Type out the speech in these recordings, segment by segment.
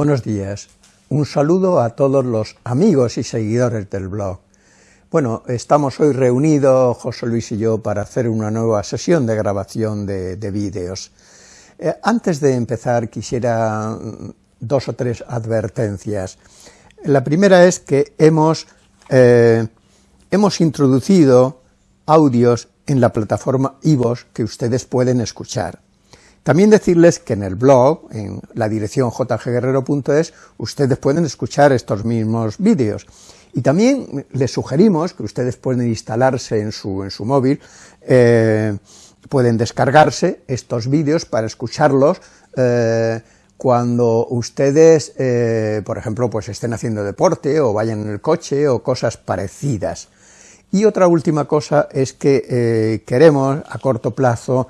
Buenos días. Un saludo a todos los amigos y seguidores del blog. Bueno, estamos hoy reunidos, José Luis y yo, para hacer una nueva sesión de grabación de, vídeos. Eh, antes de empezar, quisiera mm, dos o tres advertencias. La primera es que hemos, eh, hemos introducido audios en la plataforma iVoox que ustedes pueden escuchar. También decirles que en el blog, en la dirección jgguerrero.es, ustedes pueden escuchar estos mismos vídeos. Y también les sugerimos que ustedes pueden instalarse en su, en su móvil, eh, pueden descargarse estos vídeos para escucharlos eh, cuando ustedes, eh, por ejemplo, pues estén haciendo deporte o vayan en el coche o cosas parecidas. Y otra última cosa es que queremos a corto plazo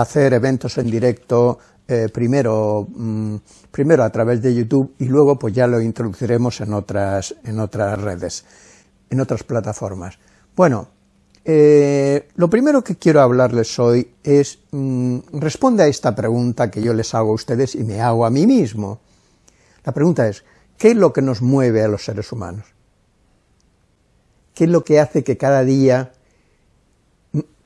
hacer eventos en directo eh, primero, mm, primero a través de YouTube y luego pues ya lo introduciremos en otras, en otras redes, en otras plataformas. Bueno, eh, lo primero que quiero hablarles hoy es, mm, responde a esta pregunta que yo les hago a ustedes y me hago a mí mismo. La pregunta es, ¿qué es lo que nos mueve a los seres humanos? ¿Qué es lo que hace que cada día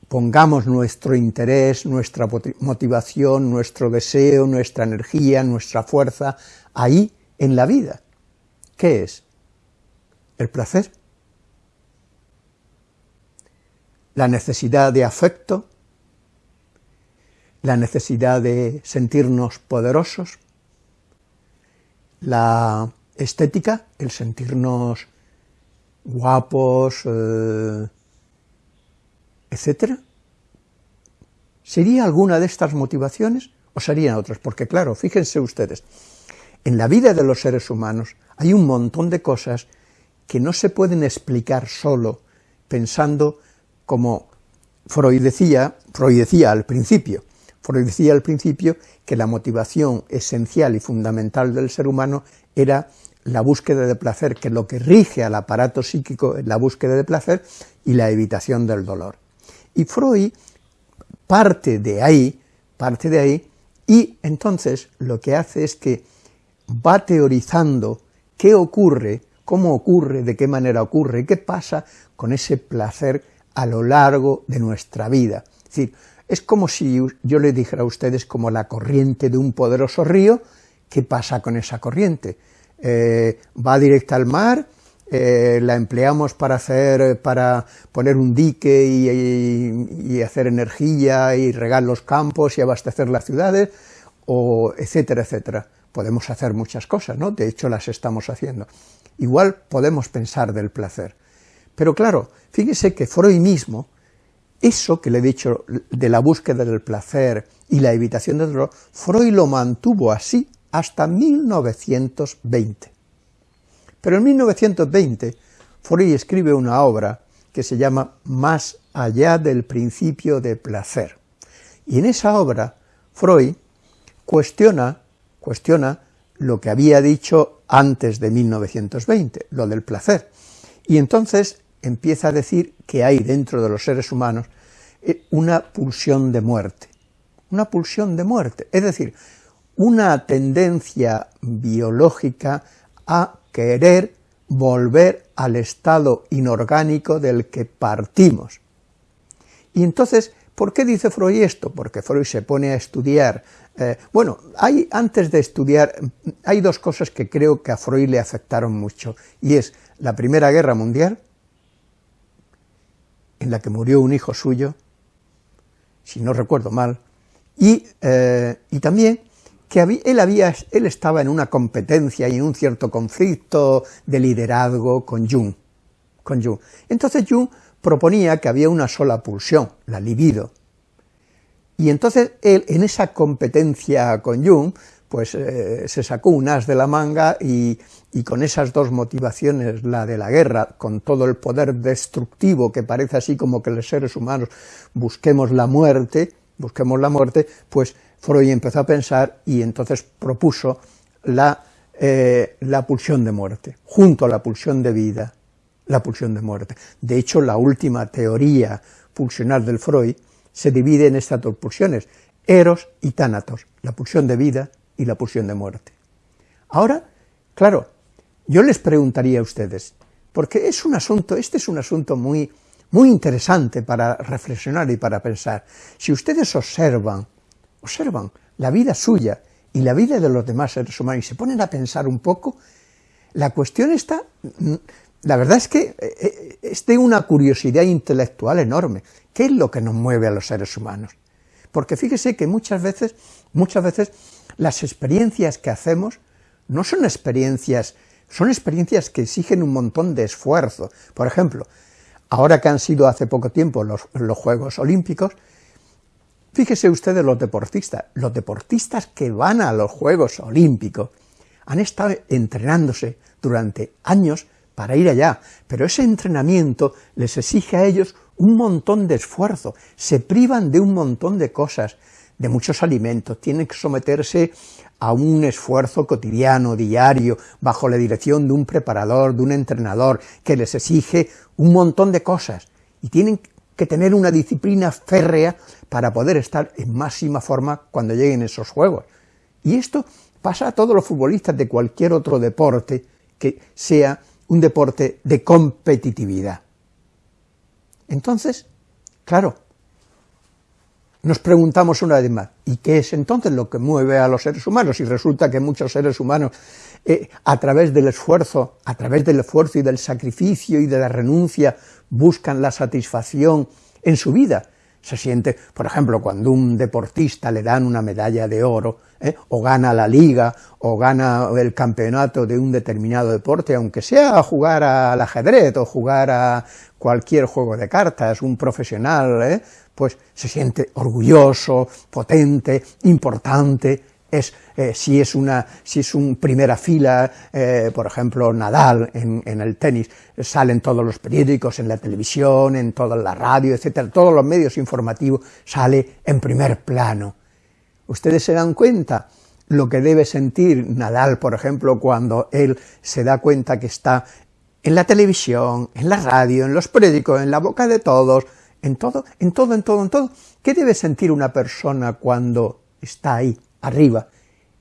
pongamos nuestro interés, nuestra motivación, nuestro deseo, nuestra energía, nuestra fuerza ahí en la vida. ¿Qué es? El placer. La necesidad de afecto, la necesidad de sentirnos poderosos, la estética, el sentirnos guapos, eh, ¿Sería alguna de estas motivaciones o serían otras? Porque claro, fíjense ustedes, en la vida de los seres humanos hay un montón de cosas que no se pueden explicar solo pensando como Freud decía, Freud decía al principio, Freud decía al principio que la motivación esencial y fundamental del ser humano era la búsqueda de placer, que lo que rige al aparato psíquico es la búsqueda de placer y la evitación del dolor. Y Freud parte de ahí, parte de ahí, y entonces lo que hace es que va teorizando qué ocurre, cómo ocurre, de qué manera ocurre, qué pasa con ese placer a lo largo de nuestra vida. Es decir, es como si yo le dijera a ustedes como la corriente de un poderoso río, ¿qué pasa con esa corriente? Eh, ¿Va directa al mar? Eh, la empleamos para hacer, para poner un dique y, hacer energía y regar los campos y abastecer las ciudades, o etcétera, etcétera. Podemos hacer muchas cosas, ¿no? De hecho las estamos haciendo. Igual podemos pensar del placer. Pero claro, fíjese que Freud mismo, eso que le he dicho de la búsqueda del placer y la evitación del dolor, Freud lo mantuvo así hasta 1920. Pero en 1920 Freud escribe una obra que se llama Más allá del principio de placer. Y en esa obra Freud cuestiona, cuestiona lo que había dicho antes de 1920, lo del placer. Y entonces empieza a decir que hay dentro de los seres humanos eh, una pulsión de muerte, una pulsión de muerte, es decir, una tendencia biológica a querer volver al estado inorgánico del que partimos. Y entonces, ¿por qué dice Freud esto? Porque Freud se pone a estudiar, eh, bueno, hay, antes de estudiar, hay dos cosas que creo que a Freud le afectaron mucho, y es la Primera Guerra Mundial, en la que murió un hijo suyo, si no recuerdo mal, y, eh, y también que él, había, él estaba en una competencia y en un cierto conflicto de liderazgo con Jung. Con Jung. Entonces Jung proponía que había una sola pulsión, la libido. Y entonces él, en esa competencia con Jung, pues eh, se sacó un as de la manga y, y, con esas dos motivaciones, la de la guerra, con todo el poder destructivo que parece así como que los seres humanos busquemos la muerte, busquemos la muerte, pues Freud empezó a pensar y entonces propuso la, eh, la pulsión de muerte, junto a la pulsión de vida, la pulsión de muerte. De hecho, la última teoría pulsional del Freud se divide en estas dos pulsiones, eros y tánatos, la pulsión de vida y la pulsión de muerte. Ahora, claro, yo les preguntaría a ustedes, porque es un asunto, este es un asunto muy, muy interesante para reflexionar y para pensar. Si ustedes observan, observan la vida suya y la vida de los demás seres humanos y se ponen a pensar un poco, la cuestión está, la verdad es que eh, eh, es de una curiosidad intelectual enorme. ¿Qué es lo que nos mueve a los seres humanos? Porque fíjese que muchas veces, muchas veces las experiencias que hacemos no son experiencias, son experiencias que exigen un montón de esfuerzo. Por ejemplo, ahora que han sido hace poco tiempo los, los Juegos Olímpicos, fíjese ustedes los deportistas, los deportistas que van a los Juegos Olímpicos han estado entrenándose durante años para ir allá, pero ese entrenamiento les exige a ellos un montón de esfuerzo, se privan de un montón de cosas, de muchos alimentos, tienen que someterse a un esfuerzo cotidiano, diario, bajo la dirección de un preparador, de un entrenador, que les exige un montón de cosas, y tienen que tener una disciplina férrea para poder estar en máxima forma cuando lleguen esos juegos. Y esto pasa a todos los futbolistas de cualquier otro deporte que sea un deporte de competitividad. Entonces, claro, nos preguntamos una vez más, ¿y qué es entonces lo que mueve a los seres humanos? Y resulta que muchos seres humanos, eh, a través del esfuerzo, a través del esfuerzo y del sacrificio y de la renuncia, buscan la satisfacción en su vida, se siente, por ejemplo, cuando un deportista le dan una medalla de oro, ¿eh? o gana la liga, o gana el campeonato de un determinado deporte, aunque sea jugar al ajedrez o jugar a cualquier juego de cartas, un profesional, ¿eh? pues se siente orgulloso, potente, importante, es, eh, si, es una, si es un primera fila, eh, por ejemplo, Nadal en, en, el tenis, salen todos los periódicos, en la televisión, en toda la radio, etcétera, todos los medios informativos, sale en primer plano. Ustedes se dan cuenta lo que debe sentir Nadal, por ejemplo, cuando él se da cuenta que está en la televisión, en la radio, en los periódicos, en la boca de todos, en todo, en todo, en todo, en todo. ¿Qué debe sentir una persona cuando está ahí, arriba,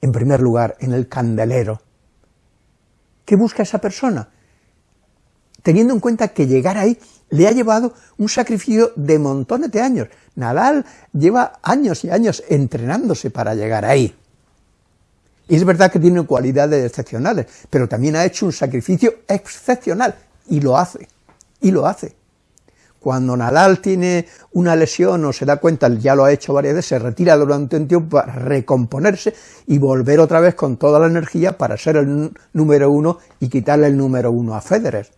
en primer lugar, en el candelero. ¿Qué busca esa persona? Teniendo en cuenta que llegar ahí le ha llevado un sacrificio de montones de años. Nadal lleva años y años entrenándose para llegar ahí. Y es verdad que tiene cualidades excepcionales, pero también ha hecho un sacrificio excepcional, y lo hace, y lo hace. Cuando Nadal tiene una lesión o se da cuenta, ya lo ha hecho varias veces, se retira durante un tiempo para recomponerse y volver otra vez con toda la energía para ser el número uno y quitarle el número uno a Federer.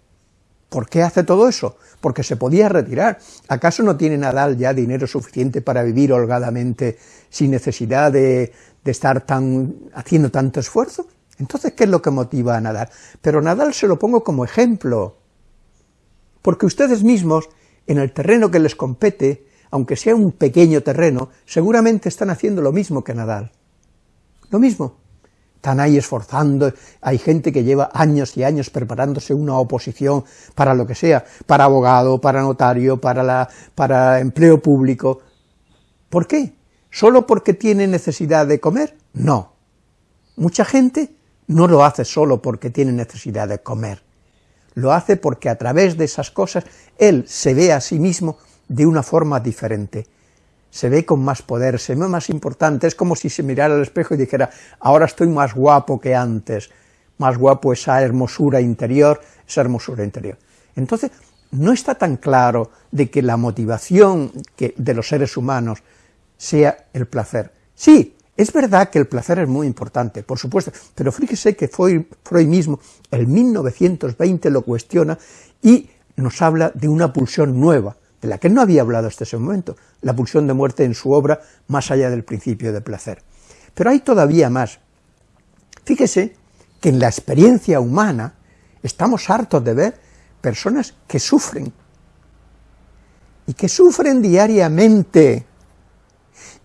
¿Por qué hace todo eso? Porque se podía retirar. ¿Acaso no tiene Nadal ya dinero suficiente para vivir holgadamente sin necesidad de, estar tan, haciendo tanto esfuerzo? Entonces, ¿qué es lo que motiva a Nadal? Pero Nadal se lo pongo como ejemplo, porque ustedes mismos en el terreno que les compete, aunque sea un pequeño terreno, seguramente están haciendo lo mismo que Nadal. Lo mismo. Están ahí esforzando, hay gente que lleva años y años preparándose una oposición para lo que sea, para abogado, para notario, para, la, para empleo público. ¿Por qué? ¿Solo porque tiene necesidad de comer? No. Mucha gente no lo hace solo porque tiene necesidad de comer lo hace porque a través de esas cosas él se ve a sí mismo de una forma diferente, se ve con más poder, se ve más importante, es como si se mirara al espejo y dijera, ahora estoy más guapo que antes, más guapo esa hermosura interior, esa hermosura interior. Entonces, no está tan claro de que la motivación de los seres humanos sea el placer. Sí, es verdad que el placer es muy importante, por supuesto, pero fíjese que Freud, mismo, en 1920, lo cuestiona y nos habla de una pulsión nueva, de la que no había hablado hasta ese momento, la pulsión de muerte en su obra, más allá del principio de placer. Pero hay todavía más. Fíjese que en la experiencia humana estamos hartos de ver personas que sufren, y que sufren diariamente,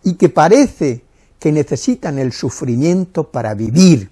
y que parece que necesitan el sufrimiento para vivir,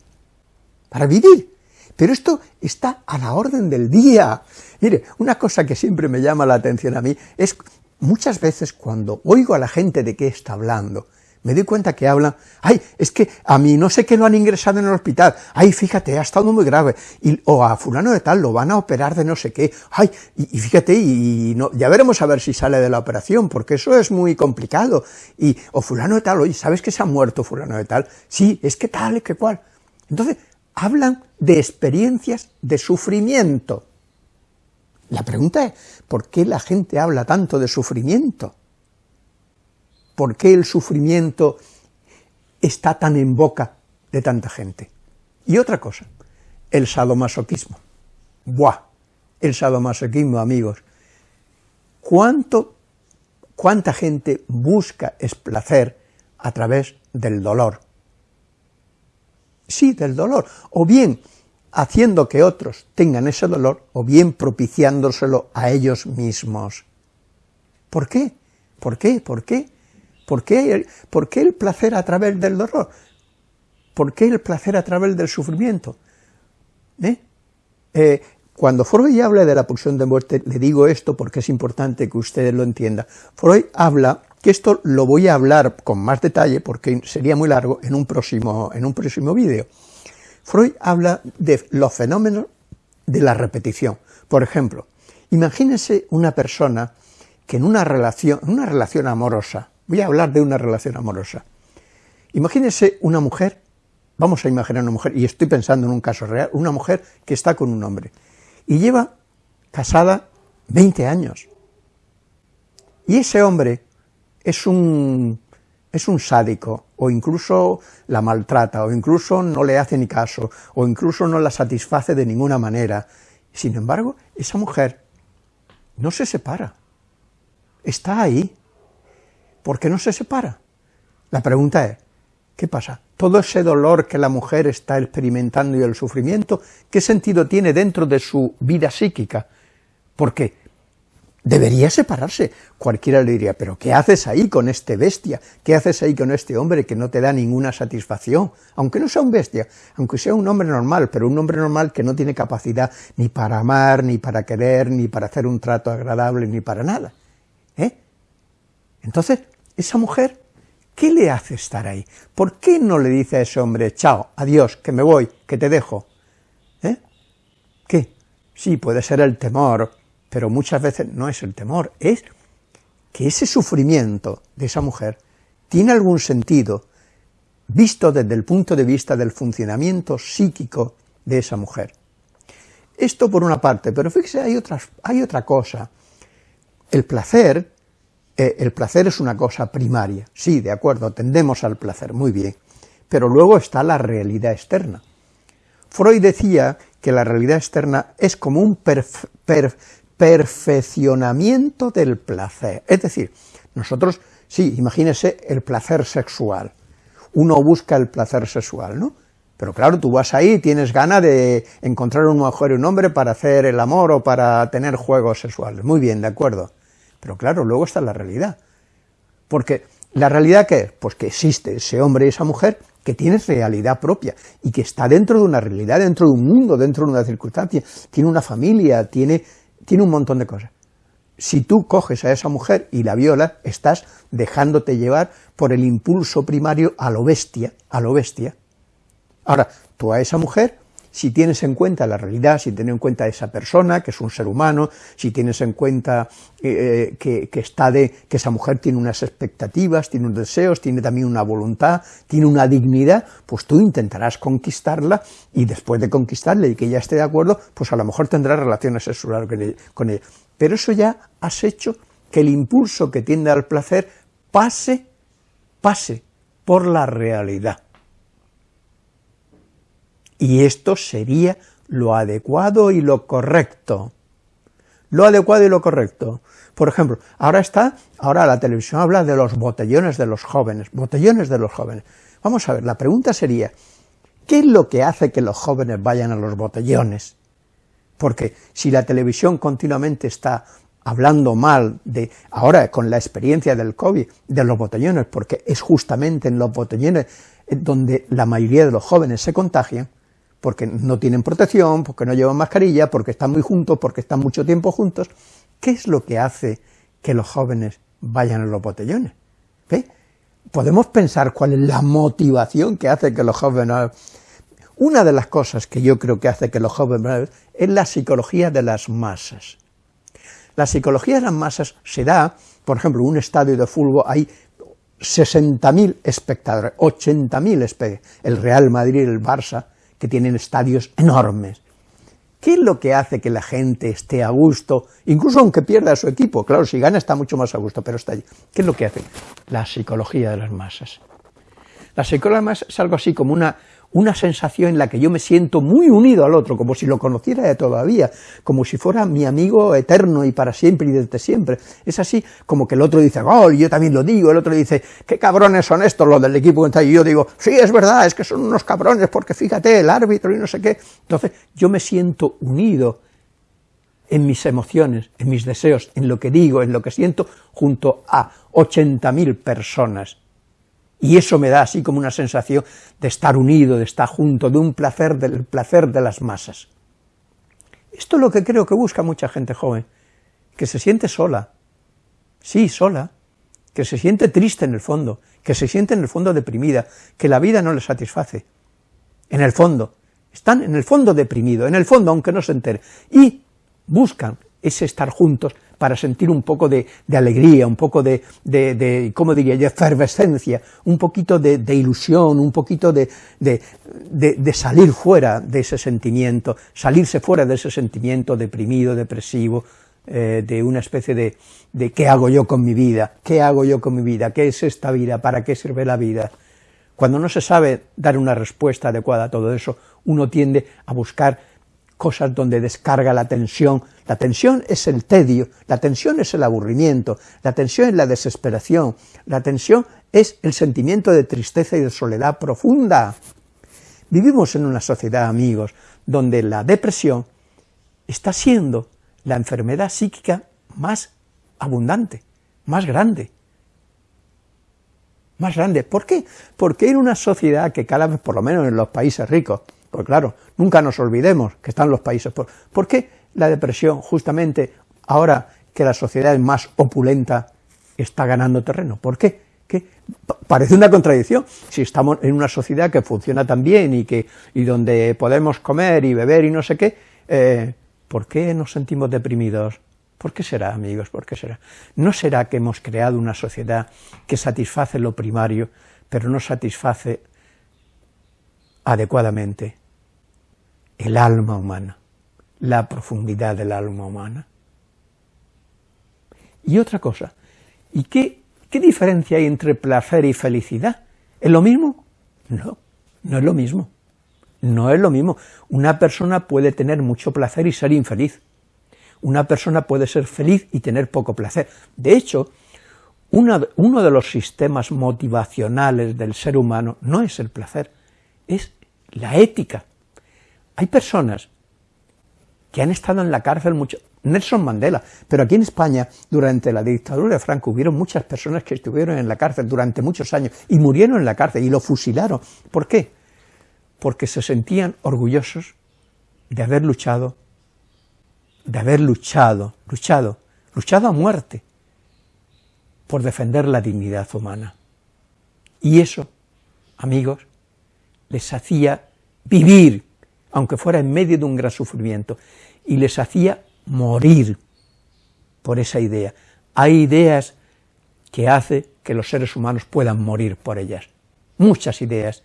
para vivir. Pero esto está a la orden del día. Mire, una cosa que siempre me llama la atención a mí es muchas veces cuando oigo a la gente de qué está hablando, me doy cuenta que hablan, ay, es que a mí no sé qué lo han ingresado en el hospital, ay, fíjate, ha estado muy grave, y, o a fulano de tal lo van a operar de no sé qué, ay, y, fíjate, y, no, ya veremos a ver si sale de la operación, porque eso es muy complicado, y, o fulano de tal, oye, ¿sabes que se ha muerto fulano de tal? Sí, es que tal, es que cual. Entonces, hablan de experiencias de sufrimiento. La pregunta es, ¿por qué la gente habla tanto de sufrimiento? ¿Por qué el sufrimiento está tan en boca de tanta gente? Y otra cosa, el sadomasoquismo. Buah, el sadomasoquismo, amigos. ¿Cuánto, ¿Cuánta gente busca placer a través del dolor? Sí, del dolor. O bien haciendo que otros tengan ese dolor, o bien propiciándoselo a ellos mismos. ¿Por qué? ¿Por qué? ¿Por qué? ¿Por qué, el placer a través del dolor? ¿Por qué el placer a través del sufrimiento? ¿Eh? Eh, cuando Freud habla de la pulsión de muerte, le digo esto porque es importante que ustedes lo entiendan. Freud habla, que esto lo voy a hablar con más detalle porque sería muy largo en un próximo, en próximo vídeo. Freud habla de los fenómenos de la repetición. Por ejemplo, imagínense una persona que en una relación, una relación amorosa, Voy a hablar de una relación amorosa. Imagínese una mujer, vamos a imaginar una mujer, y estoy pensando en un caso real, una mujer que está con un hombre, y lleva casada 20 años. Y ese hombre es un, es un sádico, o incluso la maltrata, o incluso no le hace ni caso, o incluso no la satisface de ninguna manera. Sin embargo, esa mujer no se separa, está ahí, ¿Por qué no se separa? La pregunta es, ¿qué pasa? Todo ese dolor que la mujer está experimentando y el sufrimiento, ¿qué sentido tiene dentro de su vida psíquica? Porque debería separarse. Cualquiera le diría, pero ¿qué haces ahí con este bestia? ¿Qué haces ahí con este hombre que no te da ninguna satisfacción? Aunque no sea un bestia, aunque sea un hombre normal, pero un hombre normal que no tiene capacidad ni para amar, ni para querer, ni para hacer un trato agradable, ni para nada. ¿Eh? Entonces, esa mujer, ¿qué le hace estar ahí? ¿Por qué no le dice a ese hombre, chao, adiós, que me voy, que te dejo? ¿Eh? ¿Qué? Sí, puede ser el temor, pero muchas veces no es el temor, es que ese sufrimiento de esa mujer tiene algún sentido visto desde el punto de vista del funcionamiento psíquico de esa mujer. Esto por una parte, pero fíjese, hay, hay otra cosa. El placer eh, el placer es una cosa primaria, sí, de acuerdo, tendemos al placer, muy bien, pero luego está la realidad externa. Freud decía que la realidad externa es como un perfeccionamiento del placer, es decir, nosotros, sí, imagínese el placer sexual, uno busca el placer sexual, ¿no?, pero claro, tú vas ahí y tienes ganas de encontrar un mujer y un hombre para hacer el amor o para tener juegos sexuales. Muy bien, de acuerdo. Pero claro, luego está la realidad. Porque la realidad ¿qué es? Pues que existe ese hombre y esa mujer que tiene realidad propia y que está dentro de una realidad, dentro de un mundo, dentro de una circunstancia, tiene una familia, tiene, tiene un montón de cosas. Si tú coges a esa mujer y la violas, estás dejándote llevar por el impulso primario a lo bestia, a lo bestia. Ahora, tú a esa mujer si tienes en cuenta la realidad, si tienes en cuenta esa persona, que es un ser humano, si tienes en cuenta eh, que, está de, que esa mujer tiene unas expectativas, tiene unos deseos, tiene también una voluntad, tiene una dignidad, pues tú intentarás conquistarla y después de conquistarla y que ella esté de acuerdo, pues a lo mejor tendrás relaciones sexuales con ella. Pero eso ya has hecho que el impulso que tiende al placer pase, pase por la realidad. Y esto sería lo adecuado y lo correcto. Lo adecuado y lo correcto. Por ejemplo, ahora está, ahora la televisión habla de los botellones de los jóvenes, botellones de los jóvenes. Vamos a ver, la pregunta sería, ¿qué es lo que hace que los jóvenes vayan a los botellones? Porque si la televisión continuamente está hablando mal de, ahora con la experiencia del COVID, de los botellones, porque es justamente en los botellones donde la mayoría de los jóvenes se contagian, porque no tienen protección, porque no llevan mascarilla, porque están muy juntos, porque están mucho tiempo juntos. ¿Qué es lo que hace que los jóvenes vayan a los botellones? ¿Ve? podemos pensar cuál es la motivación que hace que los jóvenes... Una de las cosas que yo creo que hace que los jóvenes es la psicología de las masas. La psicología de las masas se da, por ejemplo, en un estadio de fútbol hay 60.000 espectadores, 80.000 espectadores, el Real Madrid el Barça, que tienen estadios enormes. ¿Qué es lo que hace que la gente esté a gusto, incluso aunque pierda su equipo? Claro, si gana está mucho más a gusto, pero está allí. ¿Qué es lo que hace? La psicología de las masas. Las masas es algo así como una, una sensación en la que yo me siento muy unido al otro, como si lo conociera de todavía, como si fuera mi amigo eterno y para siempre y desde siempre. Es así como que el otro dice, gol, yo también lo digo, el otro dice, qué cabrones son estos los del equipo, y yo digo, sí, es verdad, es que son unos cabrones, porque fíjate, el árbitro y no sé qué. Entonces, yo me siento unido en mis emociones, en mis deseos, en lo que digo, en lo que siento, junto a 80.000 personas y eso me da así como una sensación de estar unido, de estar junto, de un placer, del placer de las masas. Esto es lo que creo que busca mucha gente joven, que se siente sola, sí, sola, que se siente triste en el fondo, que se siente en el fondo deprimida, que la vida no le satisface, en el fondo, están en el fondo deprimidos, en el fondo aunque no se entere, y buscan ese estar juntos para sentir un poco de, alegría, un poco de, de, ¿cómo diría de efervescencia, un poquito de, ilusión, un poquito de, salir fuera de ese sentimiento, salirse fuera de ese sentimiento deprimido, depresivo, eh, de una especie de, de ¿qué hago yo con mi vida? ¿Qué hago yo con mi vida? ¿Qué es esta vida? ¿Para qué sirve la vida? Cuando no se sabe dar una respuesta adecuada a todo eso, uno tiende a buscar cosas donde descarga la tensión. La tensión es el tedio, la tensión es el aburrimiento, la tensión es la desesperación, la tensión es el sentimiento de tristeza y de soledad profunda. Vivimos en una sociedad, amigos, donde la depresión está siendo la enfermedad psíquica más abundante, más grande. Más grande. ¿Por qué? Porque en una sociedad que cada vez, por lo menos en los países ricos, pues claro, nunca nos olvidemos que están los países. ¿Por, ¿Por qué la depresión, justamente ahora que la sociedad es más opulenta, está ganando terreno? ¿Por qué? ¿Qué? Parece una contradicción. Si estamos en una sociedad que funciona tan bien y, que, y donde podemos comer y beber y no sé qué, eh, ¿por qué nos sentimos deprimidos? ¿Por qué será, amigos? ¿Por qué será? ¿No será que hemos creado una sociedad que satisface lo primario, pero no satisface adecuadamente el alma humana, la profundidad del alma humana. Y otra cosa, ¿y qué, diferencia hay entre placer y felicidad? ¿Es lo mismo? No, no es lo mismo. No es lo mismo. Una persona puede tener mucho placer y ser infeliz. Una persona puede ser feliz y tener poco placer. De hecho, uno de los sistemas motivacionales del ser humano no es el placer, es la ética. Hay personas que han estado en la cárcel mucho, Nelson Mandela, pero aquí en España, durante la dictadura de Franco, hubieron muchas personas que estuvieron en la cárcel durante muchos años y murieron en la cárcel y lo fusilaron. ¿Por qué? Porque se sentían orgullosos de haber luchado, de haber luchado, luchado, luchado a muerte por defender la dignidad humana. Y eso, amigos, les hacía vivir, aunque fuera en medio de un gran sufrimiento, y les hacía morir por esa idea. Hay ideas que hace que los seres humanos puedan morir por ellas, muchas ideas.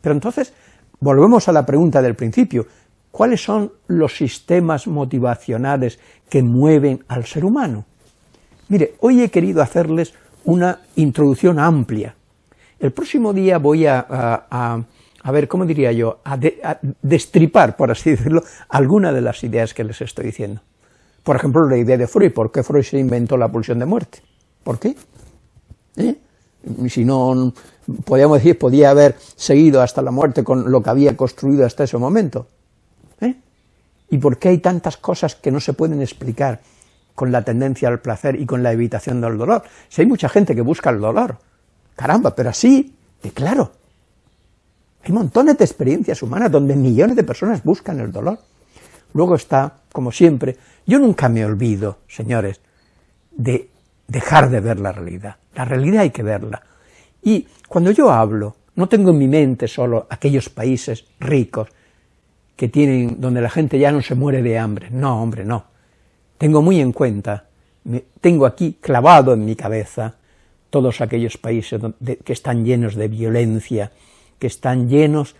pero entonces, volvemos a la pregunta del principio, ¿cuáles son los sistemas motivacionales que mueven al ser humano? Mire, hoy he querido hacerles una introducción amplia. El próximo día voy a a ver, ¿cómo diría yo?, a, destripar, por así decirlo, alguna de las ideas que les estoy diciendo. Por ejemplo, la idea de Freud, ¿por qué Freud se inventó la pulsión de muerte? ¿Por qué? ¿Eh? Si no, podríamos decir, podía haber seguido hasta la muerte con lo que había construido hasta ese momento. ¿Eh? ¿Y por qué hay tantas cosas que no se pueden explicar con la tendencia al placer y con la evitación del dolor? Si hay mucha gente que busca el dolor, caramba, pero así, de claro, hay montones de experiencias humanas donde millones de personas buscan el dolor. Luego está, como siempre, yo nunca me olvido, señores, de dejar de ver la realidad. La realidad hay que verla. Y cuando yo hablo, no tengo en mi mente solo aquellos países ricos que tienen, donde la gente ya no se muere de hambre. No, hombre, no. Tengo muy en cuenta, tengo aquí clavado en mi cabeza todos aquellos países que están llenos de violencia, que están llenos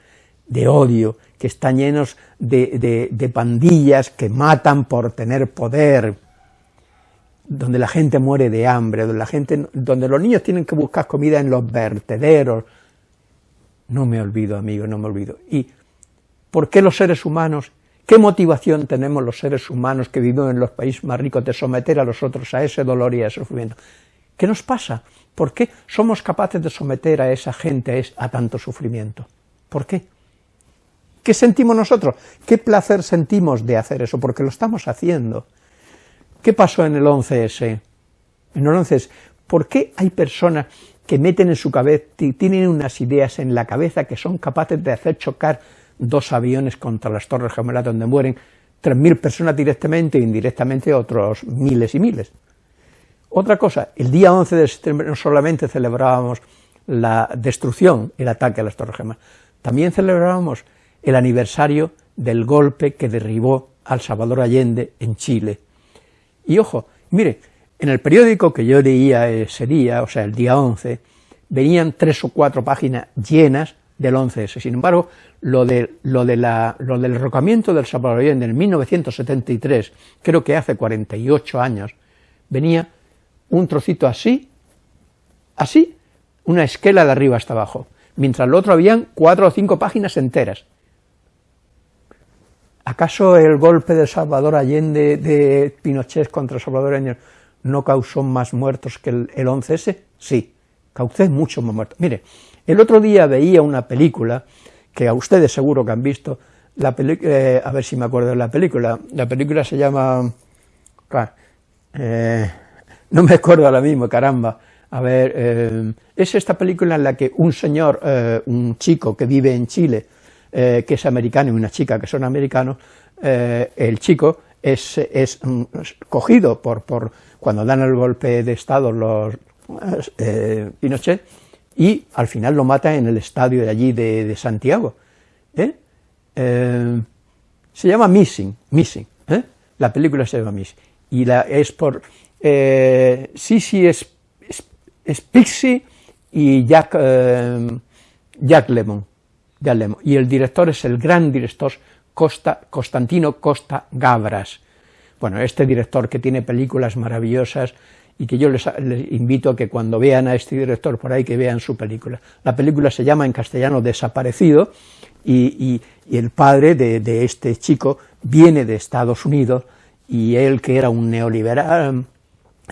de odio, que están llenos de, pandillas que matan por tener poder, donde la gente muere de hambre, donde, la gente, donde los niños tienen que buscar comida en los vertederos. No me olvido, amigo, no me olvido. ¿Y por qué los seres humanos, qué motivación tenemos los seres humanos que vivimos en los países más ricos de someter a los otros a ese dolor y a ese sufrimiento? ¿Qué nos pasa? ¿Por qué somos capaces de someter a esa gente a tanto sufrimiento? ¿Por qué? ¿Qué sentimos nosotros? ¿Qué placer sentimos de hacer eso? Porque lo estamos haciendo. ¿Qué pasó en el 11S? En el 11S, ¿por qué hay personas que meten en su cabeza, tienen unas ideas en la cabeza que son capaces de hacer chocar dos aviones contra las torres gemelas donde mueren 3.000 personas directamente e indirectamente otros miles y miles? Otra cosa, el día 11 de septiembre no solamente celebrábamos la destrucción, el ataque a las torres gemelas, también celebrábamos el aniversario del golpe que derribó al Salvador Allende en Chile. Y ojo, mire, en el periódico que yo leía ese día, o sea, el día 11, venían tres o cuatro páginas llenas del 11S. Sin embargo, lo, de, lo, de la, lo del derrocamiento del Salvador Allende en 1973, creo que hace 48 años, venía un trocito así, así, una esquela de arriba hasta abajo, mientras lo otro habían cuatro o cinco páginas enteras. ¿Acaso el golpe de Salvador Allende de Pinochet contra Salvador Allende no causó más muertos que el, 11S? Sí, causó muchos más muertos. Mire, el otro día veía una película, que a ustedes seguro que han visto, la eh, a ver si me acuerdo de la película, la película se llama, eh, no me acuerdo ahora mismo, caramba, a ver, eh, es esta película en la que un señor, un chico que vive en Chile, eh, que es americano y una chica que son americanos, eh, el chico es, es mm, cogido por, por, cuando dan el golpe de Estado los eh, Pinochet, y al final lo mata en el estadio de allí de, Santiago. se llama Missing, Missing, la película se llama Missing, y la, es por Sisi es, es, Pixie y Jack, Jack Lemon, y el director es el gran director Costa, Constantino Costa Gabras. Bueno, este director que tiene películas maravillosas y que yo les, invito a que cuando vean a este director por ahí, que vean su película. La película se llama en castellano Desaparecido, y, el padre de, este chico viene de Estados Unidos, y él, que era un neoliberal,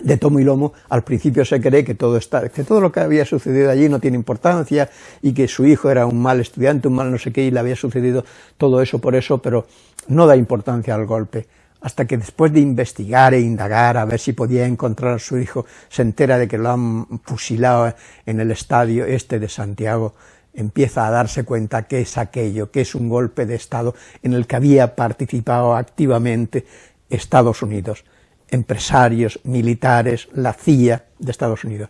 de tomo y lomo, al principio se cree que todo, está, que todo lo que había sucedido allí no tiene importancia y que su hijo era un mal estudiante, un mal no sé qué, y le había sucedido todo eso por eso, pero no da importancia al golpe. Hasta que después de investigar e indagar a ver si podía encontrar a su hijo, se entera de que lo han fusilado en el estadio este de Santiago, empieza a darse cuenta que es aquello, que es un golpe de Estado en el que había participado activamente Estados Unidos empresarios, militares, la CIA de Estados Unidos.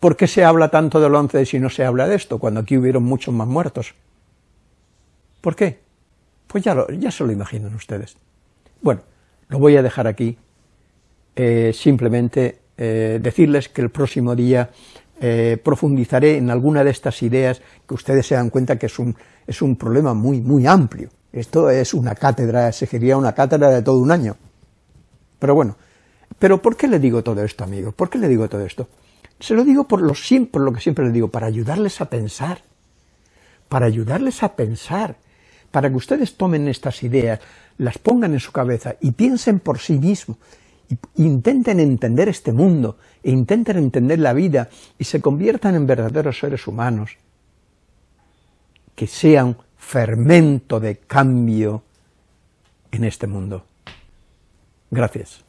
¿Por qué se habla tanto del 11 si no se habla de esto, cuando aquí hubieron muchos más muertos? ¿Por qué? Pues ya, ya se lo imaginan ustedes. Bueno, lo voy a dejar aquí, eh, simplemente eh, decirles que el próximo día eh, profundizaré en alguna de estas ideas que ustedes se dan cuenta que es un, es un problema muy, muy amplio. Esto es una cátedra, sería una cátedra de todo un año. Pero bueno, ¿pero por qué le digo todo esto, amigos? ¿Por qué le digo todo esto? Se lo digo por lo, lo que siempre le digo, para ayudarles a pensar, para ayudarles a pensar, para que ustedes tomen estas ideas, las pongan en su cabeza y piensen por sí mismos, intenten entender este mundo, e intenten entender la vida y se conviertan en verdaderos seres humanos, que sean fermento de cambio en este mundo. Gracias.